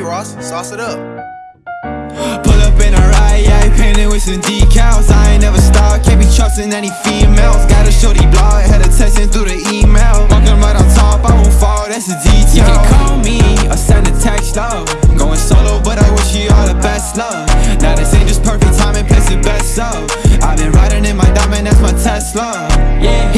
Ross, sauce it up. Pull up in a ride, yeah, painted with some decals. I ain't never stopped, can't be trusting any females. Got a shorty blog, had her texting through the email. Walking right on top, I won't fall, that's a detail. You can call me or send a text, love Going solo, but I wish you all the best, love Now this ain't just perfect timing, place it best, up I've been riding in my diamond, that's my Tesla. Yeah,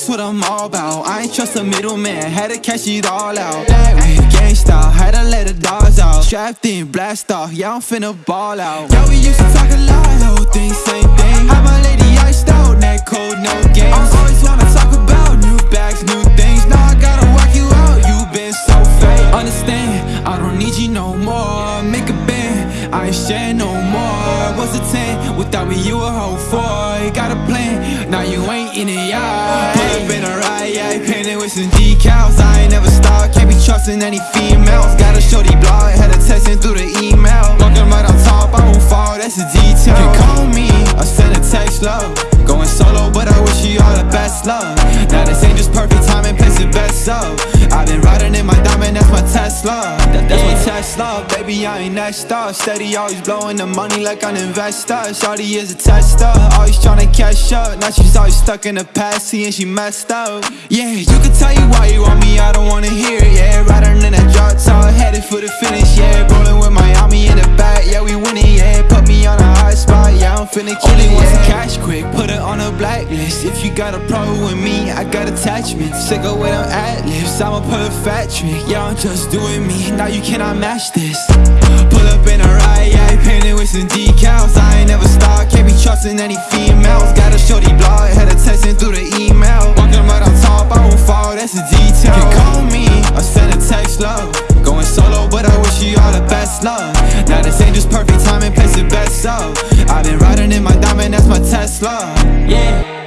that's what I'm all about. I ain't trust a middleman, had to cash it all out. Ay, Gangsta, had to let the dogs out. Strapped in, blast off, yeah, I'm finna ball out. Yeah, we used to talk a lot, whole thing, same thing. Had my lady iced out, neck cold, no games I always wanna talk about new bags, new things. Now I gotta work you out, you been so fake. Understand, I don't need you no more. Make a band, I ain't share no more. What's a 10, without me you a whole four. You got a plan, now you ain't in it, yeah. Pull up in a ride, yeah, painted with some decals. I ain't never stopped, can't be trusting any females. Got a shorty blog, had her texting through the email. Walking right on top, I won't fall, that's a detail. You can call me, or send a text, love. Going solo, but I wish you all the best, love Now this ain't just perfect timing, place it best, up I've been riding in my diamond, that's my Tesla my Tesla, baby, I ain't next up Steady, always blowing the money like an investor. Shawty is a tester, always tryna catch up. Now she's always stuck in the past, seeing she messed up. Yeah, you can tell you why you want me, I don't wanna hear it, yeah Riding in that drop top, headed for the finish, finna kill it, yeah cash quick, put it on a blacklist. If you got a problem with me, I got attachments. Sick of with them ad-libs, I'ma pull a fat trick. Yeah, I'm just doing me, now you cannot match this. Pull up in a ride, yeah, painted with some decals. I ain't never stopped, can't be trusting any females. Got a shorty blog, had her texting through the email. Walking right on top, I won't fall, that's a detail. You can call me, or send a text, love. Going solo, but I wish you all the best, love. Now this ain't just perfect timing, place it best, up I've been riding in my diamond, that's my Tesla. Yeah